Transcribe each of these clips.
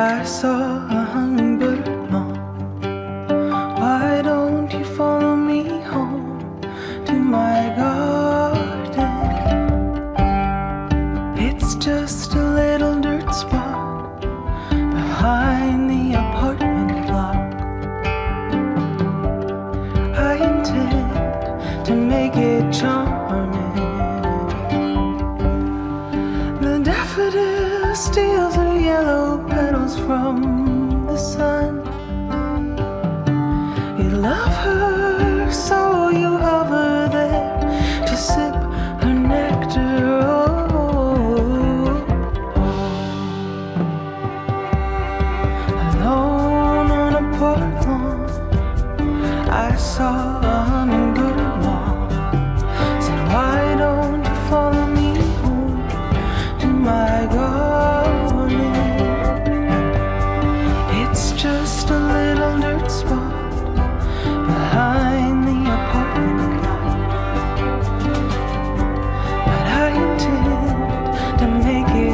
I saw a hummingbird mom Why don't you follow me home to my garden? It's just a little dirt spot behind the apartment block. I intend to make it charming. steals her yellow petals from the sun. You love her, so you hover there to sip her nectar. Oh, oh. Alone on a park lawn, I saw.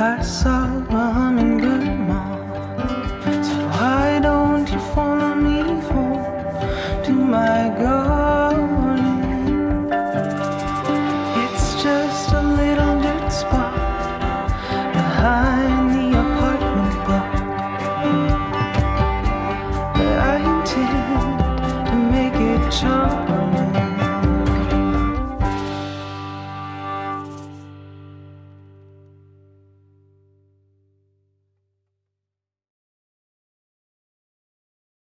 I saw a hummingbird. grandma.